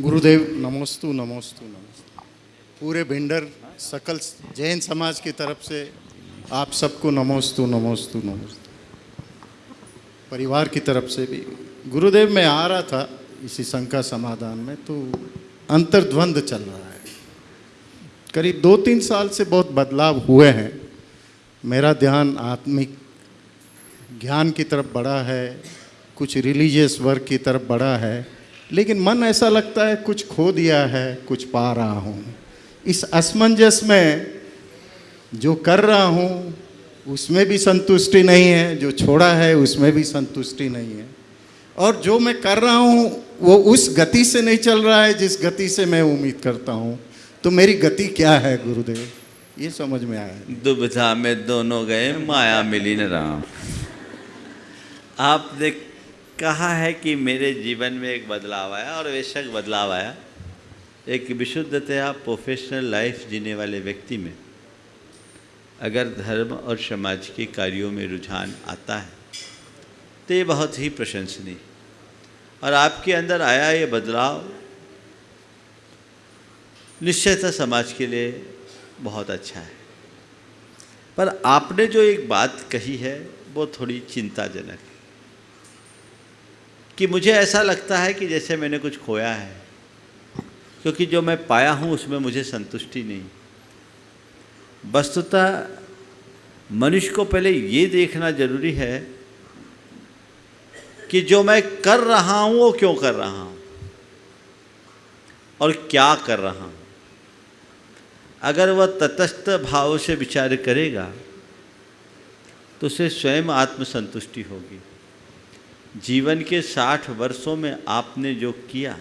गुरुदेव, नमोस्तु नमोस्तु नमोस्तु। पूरे भिंडर सकल जैन समाज की तरफ़ से आप सबको नमोस्तु नमोस्तु नमोस्तु। परिवार की तरफ़ से भी। गुरुदेव, मैं आ रहा था इसी शंका समाधान में तो अंतर्द्वंद चल रहा है। करीब दो तीन साल से बहुत बदलाव हुए हैं। मेरा ध्यान आत्मिक ज्ञान की तरफ़ बढ़ा है, कुछ रिलीजियस वर्क की तरफ़ बढ़ा है। लेकिन मन ऐसा लगता है, कुछ खो दिया है, कुछ पा रहा हूँ। इस असमंजस में जो कर रहा हूँ, उसमें भी संतुष्टि नहीं है, जो छोड़ा है, उसमें भी संतुष्टि नहीं है। और जो मैं कर रहा हूँ, वो उस गति से नहीं चल रहा है, जिस गति से मैं उम्मीद करता हूँ। तो मेरी गति क्या है, गुरुदेव? ये समझ में आया। दुविधा में दोनों गए, माया मिली न राम। आपने कहा है कि मेरे जीवन में एक बदलाव आया और बेशक बदलाव आया। एक विशुद्धतया प्रोफेशनल लाइफ जीने वाले व्यक्ति में अगर धर्म और समाज के कार्यों में रुझान आता है तो ये बहुत ही प्रशंसनीय। और आपके अंदर आया ये बदलाव निश्चयतः समाज के लिए बहुत अच्छा है। पर आपने जो एक बात कही है, वो थोड़ी चिंताजनक है। कि मुझे ऐसा लगता है कि जैसे मैंने कुछ खोया है, क्योंकि जो मैं पाया हूँ उसमें मुझे संतुष्टि नहीं। वस्तुतः मनुष्य को पहले ये देखना ज़रूरी है कि जो मैं कर रहा हूँ, वो क्यों कर रहा हूँ और क्या कर रहा हूँ। अगर वह तटस्थ भाव से विचार करेगा तो उसे स्वयं आत्मसंतुष्टि होगी। जीवन के साठ वर्षों में आपने जो किया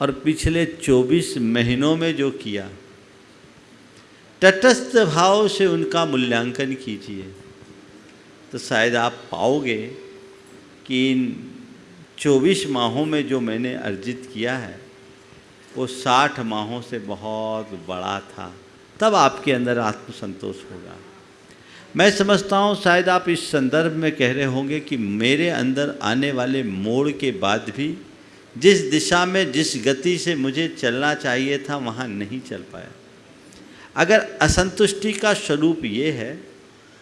और पिछले चौबीस महीनों में जो किया, तटस्थ भाव से उनका मूल्यांकन कीजिए। तो शायद आप पाओगे कि इन चौबीस माहों में जो मैंने अर्जित किया है, वो साठ माहों से बहुत बड़ा था। तब आपके अंदर आत्मसंतोष होगा। मैं समझता हूँ, शायद आप इस संदर्भ में कह रहे होंगे कि मेरे अंदर आने वाले मोड़ के बाद भी जिस दिशा में, जिस गति से मुझे चलना चाहिए था, वहाँ नहीं चल पाया। अगर असंतुष्टि का स्वरूप ये है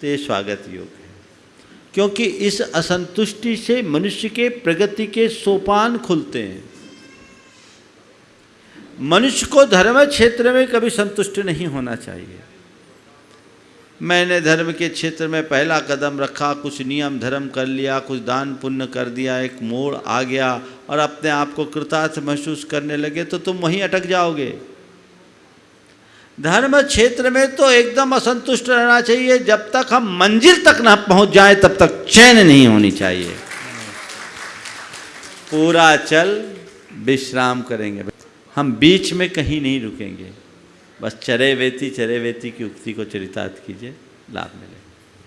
तो ये स्वागत योग है। क्योंकि इस असंतुष्टि से मनुष्य के प्रगति के सोपान खुलते हैं। मनुष्य को धर्म क्षेत्र में कभी संतुष्ट नहीं होना चाहिए। मैंने धर्म के क्षेत्र में पहला कदम रखा, कुछ नियम धर्म कर लिया, कुछ दान पुण्य कर दिया, एक मोड़ आ गया और अपने आप को कृतार्थ महसूस करने लगे तो तुम वहीं अटक जाओगे। धर्म क्षेत्र में तो एकदम असंतुष्ट रहना चाहिए, जब तक हम मंजिल तक ना पहुँच जाए, तब तक चैन नहीं होनी चाहिए। पूरा चल, विश्राम करेंगे। हम बीच में कहीं नहीं रुकेंगे। बस चरे वेती चरे वेती की उक्ति को चरितार्थ कीजिए लाभ मिले।